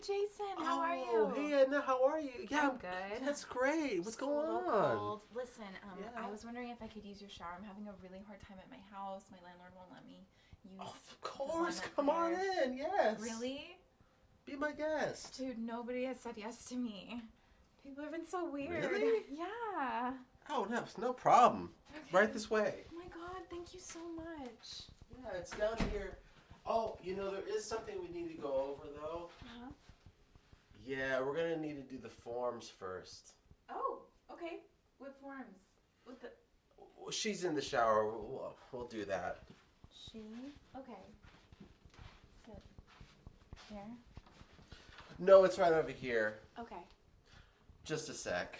Jason. How oh, are you? Hey, Edna, how are you? Yeah, I'm good. That's great. What's a going on? Cold. Listen, um, Yeah. I was wondering if I could use your shower. I'm having a really hard time at my house. My landlord won't let me use. Of course, come on in. Yes. Really? Be my guest. Dude, nobody has said yes to me. People have been so weird. Really? Yeah. Oh, no, it's no problem. Okay. Right this way. Oh my god, thank you so much. Yeah, it's down here. Oh, you know, there is something we need to go over, though. Uh-huh. Yeah, we're going to need to do the forms first. Oh, okay. What forms? What the She's in the shower. We'll, we'll do that. she? Okay. Sit. Here. No, it's right over here. Okay. Just a sec.